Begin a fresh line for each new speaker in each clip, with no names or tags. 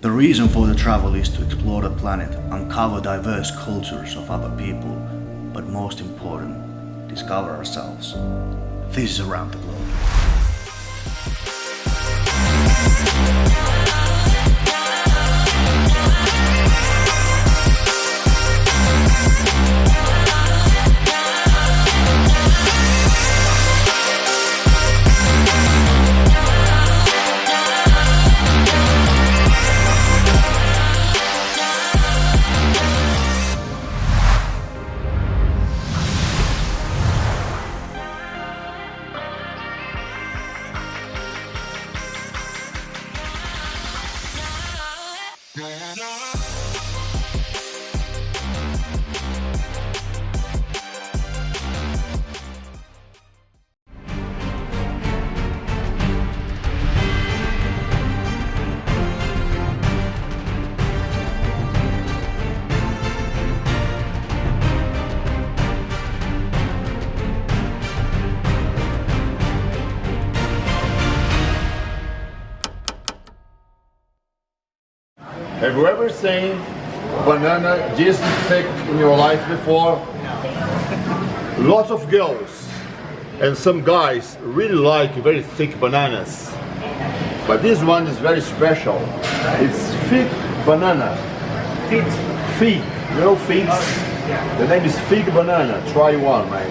The reason for the travel is to explore the planet, uncover diverse cultures of other people, but most important, discover ourselves. This is Around the Globe.
Have you ever seen banana this thick in your life before? Lots of girls and some guys really like very thick bananas. But this one is very special. It's fig banana. Fig. Fig. You know figs? The name is fig banana. Try one, man.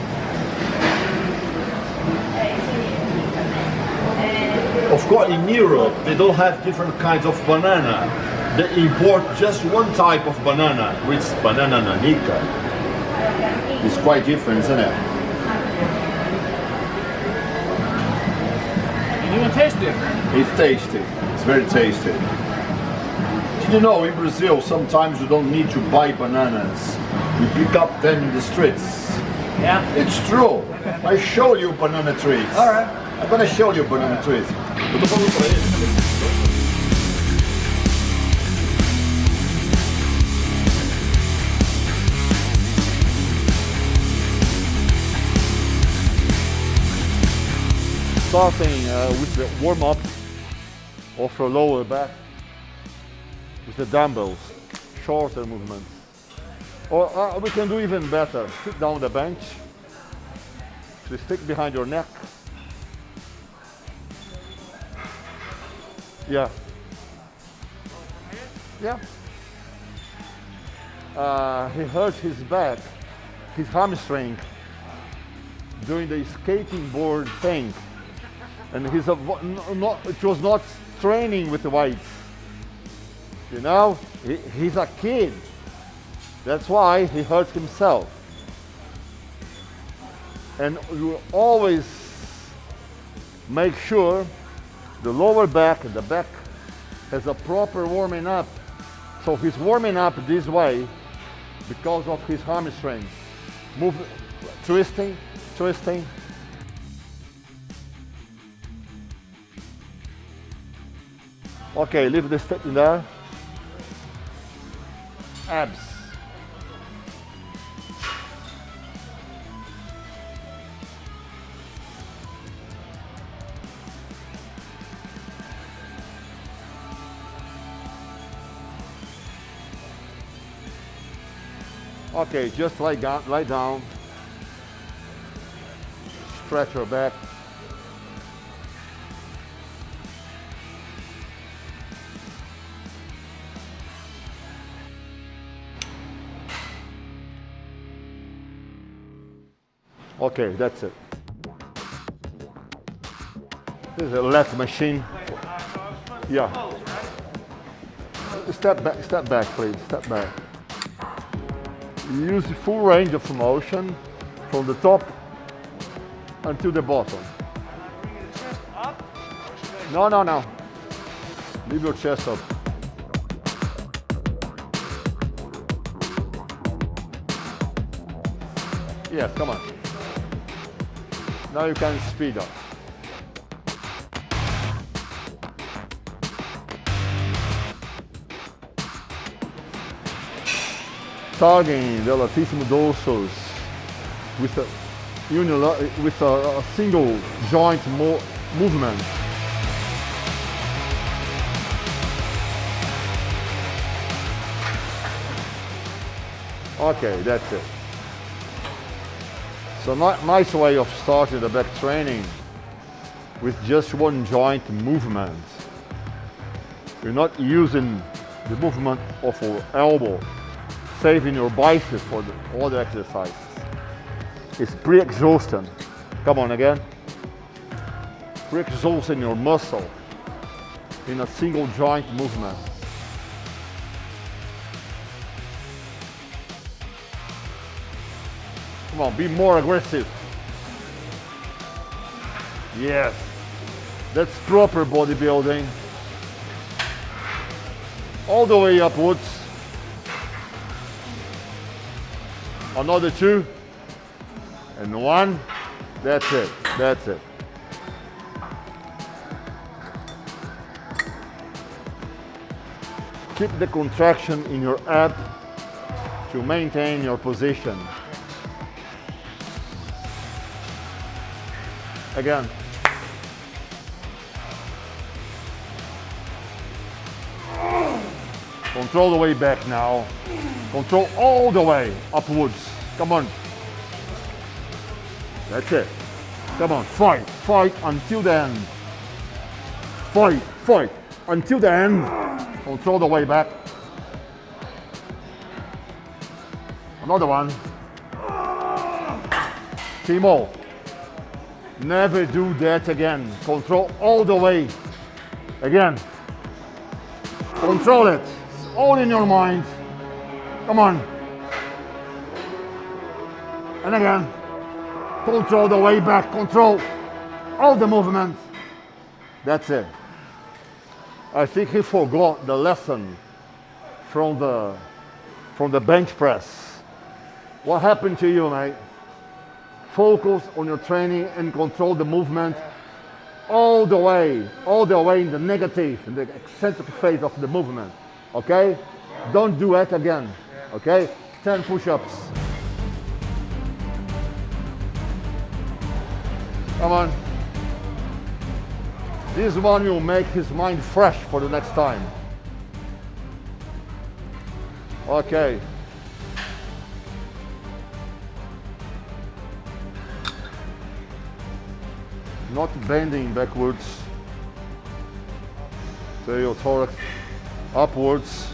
Of course, in Europe, they don't have different kinds of banana. They import just one type of banana, which is banana nanica. It's quite different, isn't it?
You even taste it.
It's tasty. It's very tasty. Did you know in Brazil sometimes you don't need to buy bananas. You pick up them in the streets.
Yeah.
It's true. I show you banana trees.
Alright.
I'm gonna show you banana trees.
starting uh, with the warm-up of the lower back with the dumbbells, shorter movements. Or uh, we can do even better, sit down the bench, the stick behind your neck. Yeah. Yeah. Uh, he hurt his back, his hamstring, doing the skating board thing and he's a, not, it was not training with the weights. You know, he, he's a kid. That's why he hurts himself. And you always make sure the lower back and the back has a proper warming up. So he's warming up this way because of his hamstring. Move, twisting, twisting, Okay, leave the step in there. Abs. Okay, just lie down, lie down. Stretch your back. Okay, that's it. This is a lat machine. Yeah. Step back, step back, please, step back. Use the full range of motion from the top until the bottom. No, no, no. Leave your chest up. Yes, come on. Now you can speed up. Targeting the latissimus dorsus with a, uh, with a, a single joint mo movement. Okay, that's it. So nice way of starting the back training with just one joint movement. You're not using the movement of your elbow, saving your biceps for all the other exercises. It's pre-exhausting. Come on again. Pre-exhausting your muscle in a single joint movement. Come on, be more aggressive. Yes, that's proper bodybuilding. All the way upwards. Another two. And one. That's it. That's it. Keep the contraction in your ab to maintain your position. Again. Control the way back now. Control all the way upwards. Come on. That's it. Come on, fight, fight until the end. Fight, fight until the end. Control the way back. Another one. Timo, never do that again. Control all the way. Again. Control it. All in your mind. Come on. And again. Control the way back. Control all the movement. That's it. I think he forgot the lesson from the from the bench press. What happened to you, mate? Focus on your training and control the movement all the way, all the way in the negative, in the eccentric phase of the movement. Okay? Don't do it again. Okay? 10 push-ups. Come on. This one will make his mind fresh for the next time. Okay. Not bending backwards. Thorax upwards.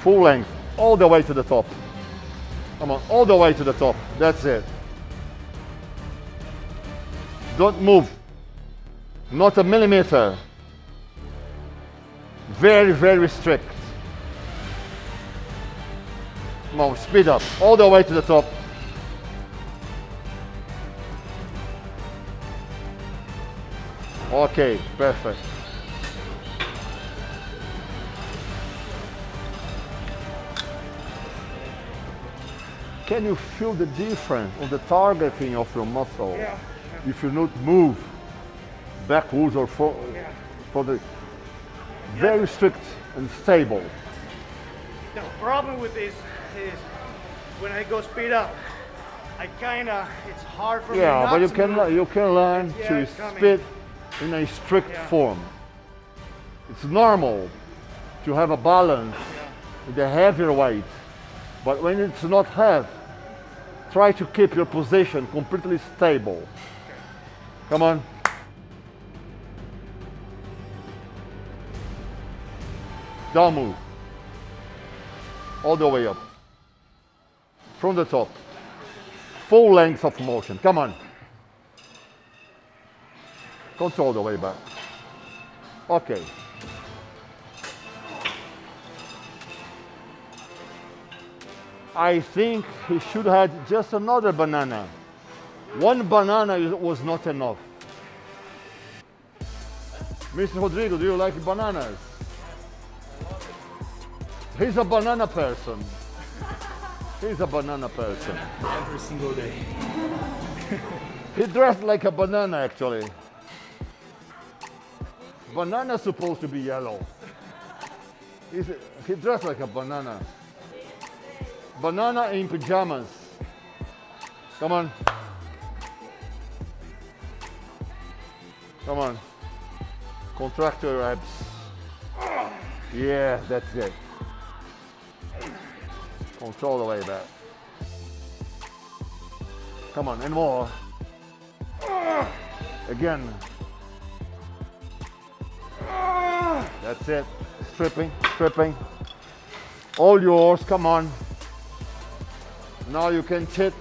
Full length, all the way to the top. Come on, all the way to the top. That's it. Don't move. Not a millimeter. Very, very strict. Come on, speed up. All the way to the top. Okay, perfect. Can you feel the difference on the targeting of your muscle?
Yeah.
If you not move backwards or for, for the very strict and stable.
The problem with this is when I go speed up, I kinda, it's hard for me
Yeah, but you can
move.
you can learn
Yeah,
to speed in a strict
Yeah.
form. It's normal to have a balance with the heavier weight, but when it's not heavy, try to keep your position completely stable. Come on. Don't move. All the way up. From the top. Full length of motion. Come on. Control the way back. Okay. I think he should have had just another banana. One banana was not enough. Mr. Rodrigo, do you like bananas? He's a banana person. He's a banana person.
every single day.
He dressed like a banana actually. Banana's supposed to be yellow. He's, he dressed like a banana. Banana in pajamas. Come on. Come on. Contract your abs. Yeah, that's it. Control the way back. Come on, and more. Again. That's it. Stripping, stripping. All yours, come on. Now you can chit.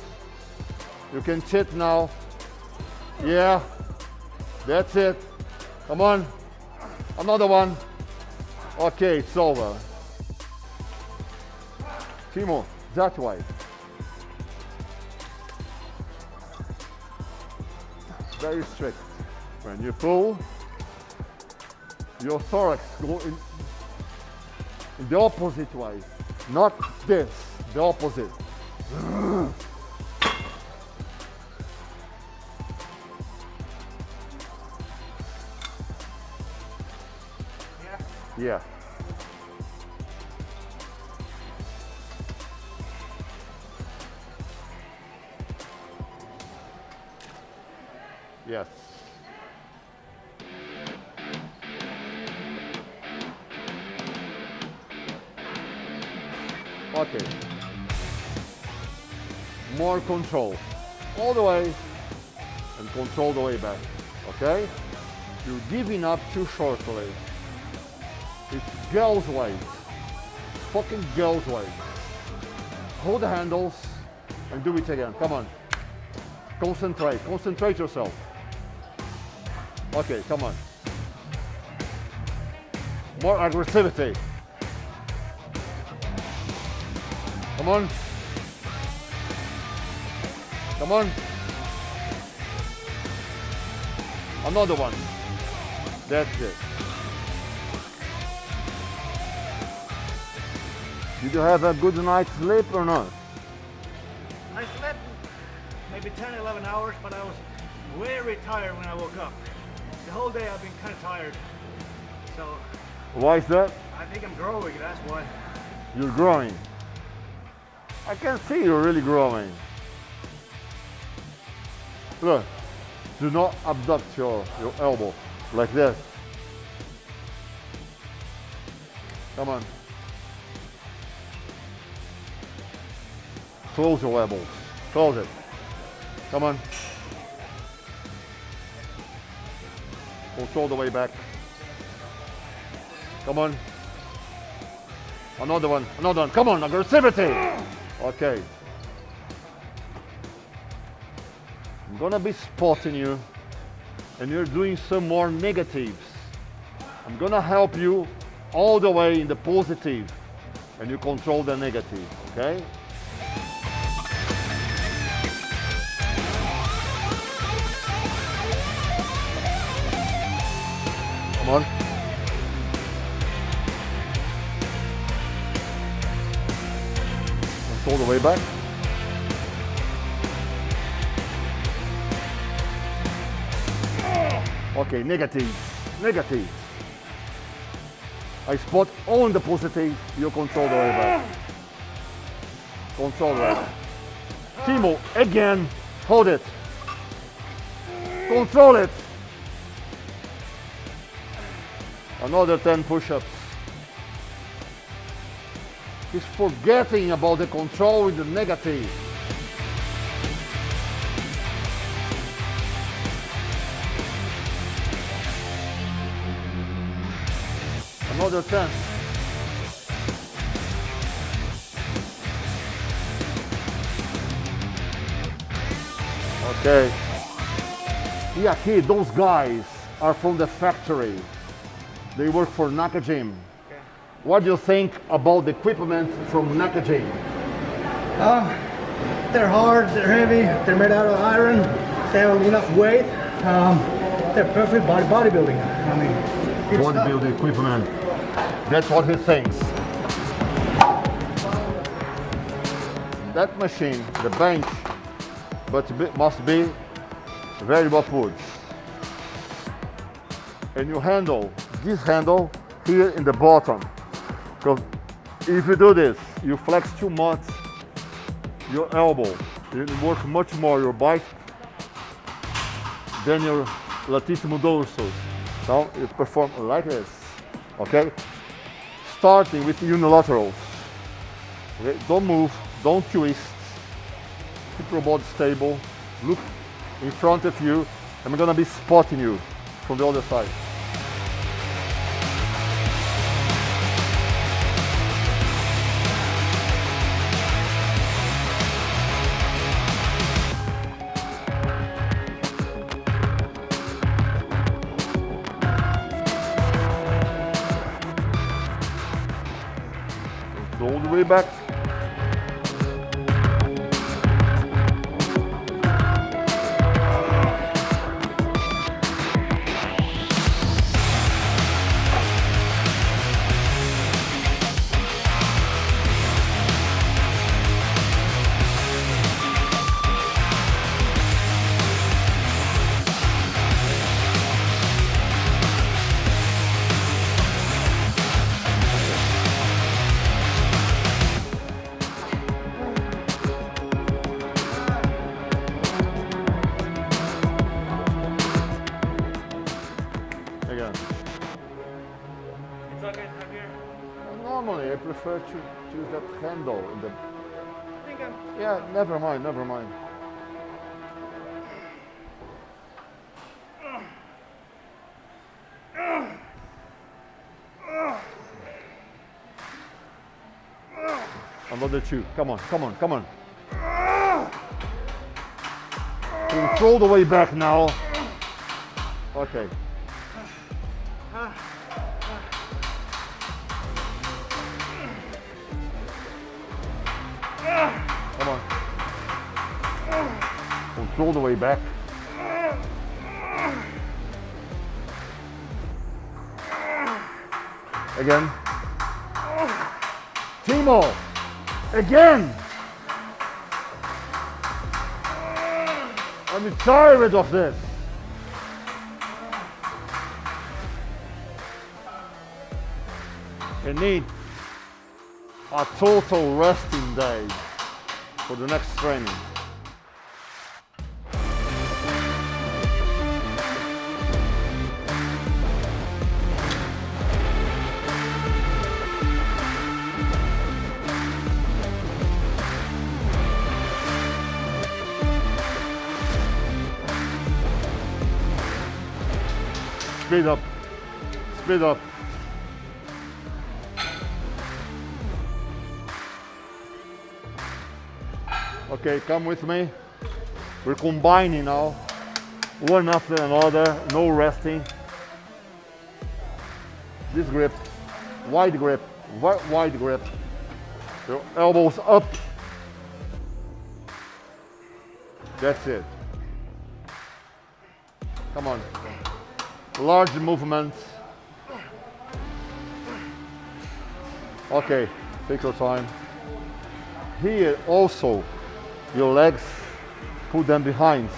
You can chit now. Yeah. That's it. Come on. Another one. Okay, it's over. Timo, that way. Very strict. When you pull, your thorax go in, in the opposite way. Not this, the opposite. Yeah. Yes. Okay. More control. All the way and control the way back. Okay? You're giving up too shortly. It's girls' way. Fucking girls' way. Hold the handles and do it again. Come on. Concentrate. Concentrate yourself. Okay, come on. More aggressivity. Come on. Come on. Another one. That's it. Did you have a good night's sleep or not?
I slept maybe 10, 11 hours, but I was very tired when I woke up. Whole day I've been kind of tired. So
Why is that?
I think I'm growing, that's why.
You're growing. I can see you're really growing. Look, do not abduct your, your elbow like this. Come on. Close your elbows. Close it. Come on. Control the way back. Come on. Another one. Another one. Come on. Aggressivity. Okay. I'm gonna be spotting you and you're doing some more negatives. I'm gonna help you all the way in the positive and you control the negative, okay? Control the way back. Okay, negative, negative. I spot on the positive, you control the way back. Control back. Timo, again, hold it. Control it. Another 10 push-ups. He's forgetting about the control with the negative. Another 10. Okay. Yeah, kid, those guys are from the factory. They work for Naka Gym. What do you think about the equipment from Naka Gym?
Um, they're hard, they're heavy, they're made out of iron, they have enough weight. Um, they're perfect body bodybuilding. I mean.
Bodybuilding equipment. That's what he thinks. That machine, the bench, but be- must be variable push. And you handle this handle here in the bottom. Because if you do this, you flex too much your elbow. You work much more your bike than your latissimus dorsus. Now you perform like this, okay? Starting with unilaterals. Okay, don't move, don't twist. Keep your body stable. Look in front of you. I'm gonna be spotting you from the other side. Back. Prefer to use that handle in the.
I think I'm
Yeah, never mind, never mind. Another two. Come on, come on, come on. Control the way back now. Okay. Control the way back. Again. Timo. Again. I'm tired of this. I need a total resting day for the next training. Speed up. Speed up. Okay, come with me. We're combining now, one after another, no resting. This grip, wide grip, wide grip. Your elbows up. That's it. Come on. Large movements. Okay, take your time. Here also, your legs, put them behind.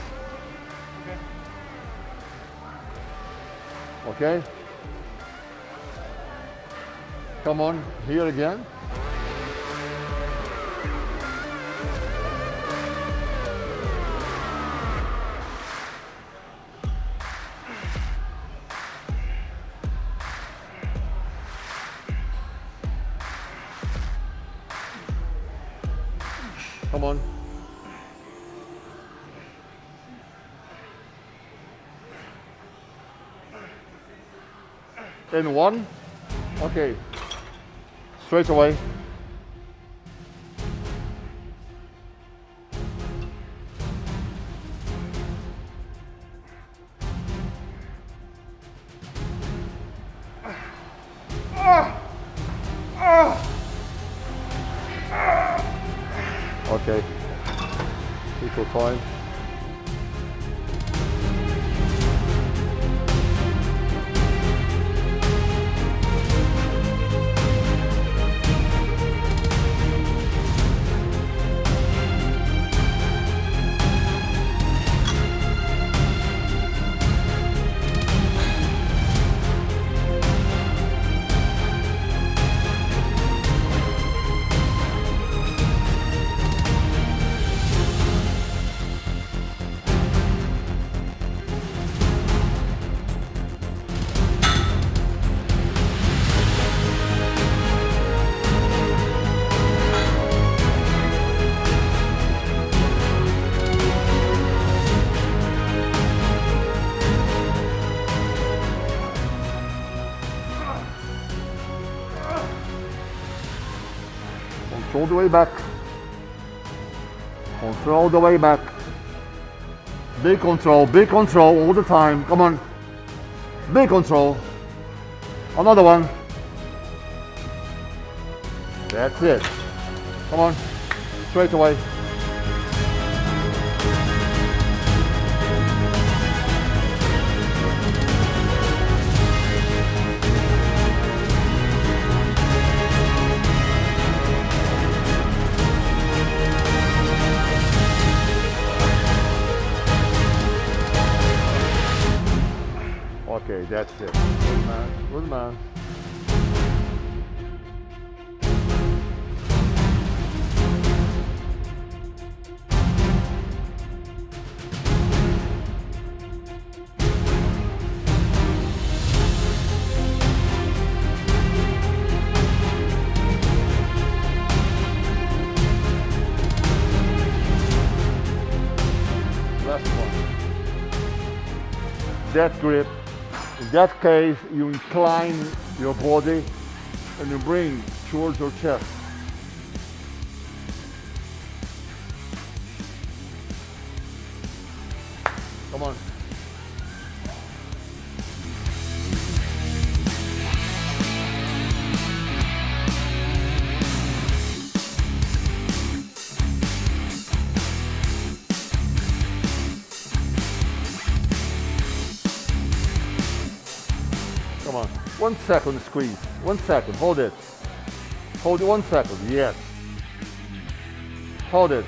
Okay? Come on, here again. In one. Okay. Straight away. Okay. Your time. All the way back. Control the way back. Big control, big control all the time. Come on. Big control. Another one. That's it. Come on. Straight away. That grip. In that case, you incline your body and you bring towards your chest. One second squeeze. One second. Hold it. Hold it one second. Yes. Hold it.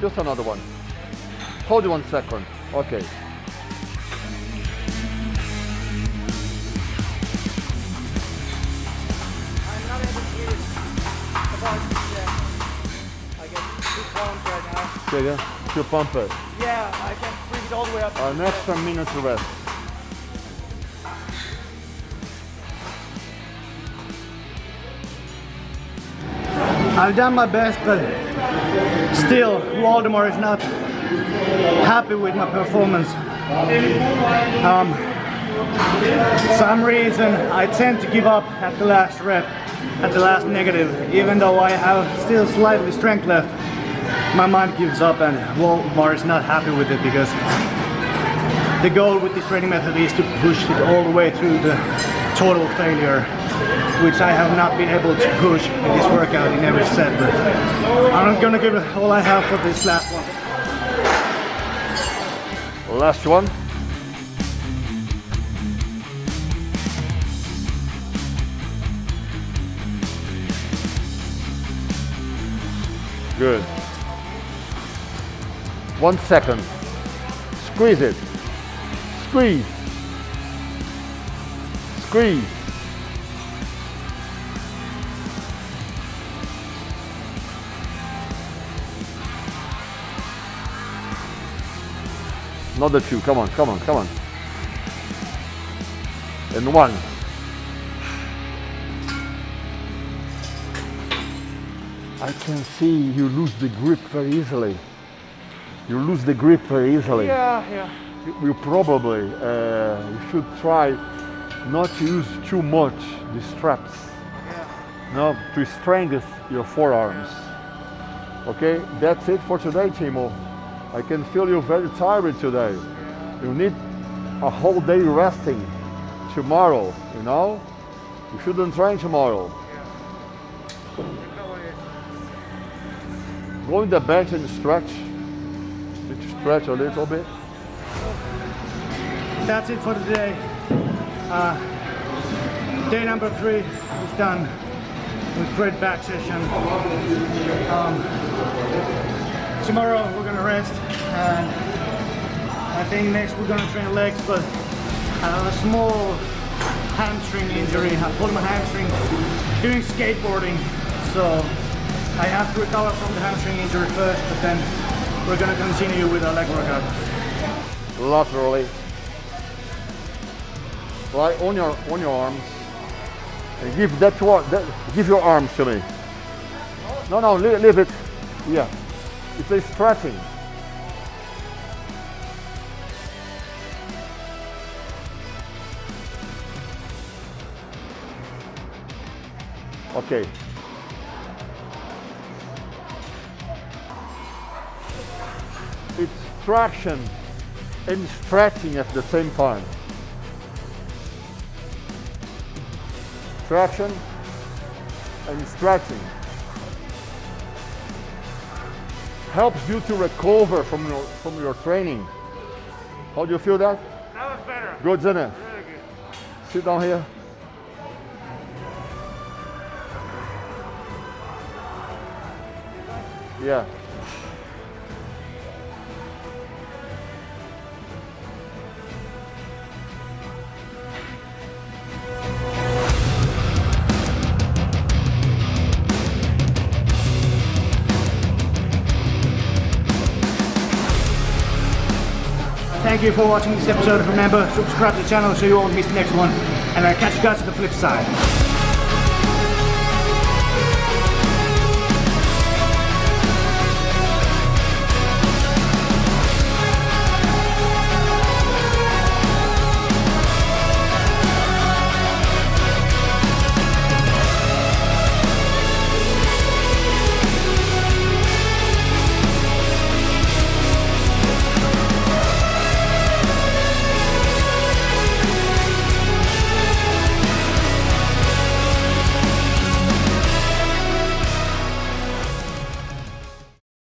Just another one. Hold it one second. Okay.
I'm not able to hear. About yeah. I get two pounds right now.
Again. To pump it.
Yeah, I can it all the way up.
An extra minute to rest.
I've done my best, but still, Waldemar is not happy with my performance. Um, some reason I tend to give up at the last rep, at the last negative, even though I have still slightly strength left. My mind gives up, and Waldemar is not happy with it because the goal with this training method is to push it all the way through the total failure, which I have not been able to push in this workout in every set. But I'm gonna give all I have for this last one.
Last one. Good. One second. Squeeze it. Squeeze. Squeeze. Another two. Come on, come on, come on. And one. I can see you lose the grip very easily. You lose the grip very easily.
Yeah, yeah.
You, probably uh, you should try not to use too much the straps.
Yeah.
No, to strengthen your forearms. Okay, that's it for today, Timo. I can feel you very tired today. You need a whole day resting tomorrow, you know? You shouldn't train tomorrow. Go in the bench and stretch. Need to stretch a little bit.
That's it for today. Uh, day number three is done with great back session. Um, tomorrow we're gonna rest and I think next we're gonna train legs but I have a small hamstring injury. I pulled my hamstring doing skateboarding so I have to recover from the hamstring injury first but then we're gonna continue with our leg workout.
Laterally. Right on your on your arms. And give that to that, give your arms to me. No, no, leave, leave it. Yeah, it's a stretching. Okay. It's traction and stretching at the same time. Traction and stretching. Helps you to recover from your, from your training. How do you feel that?
That was better.
Good, isn't it?
Really good.
Sit down here. Yeah.
Thank you for watching this episode. Remember, subscribe to the channel so you won't miss the next one. And I'll catch you guys on the flip side.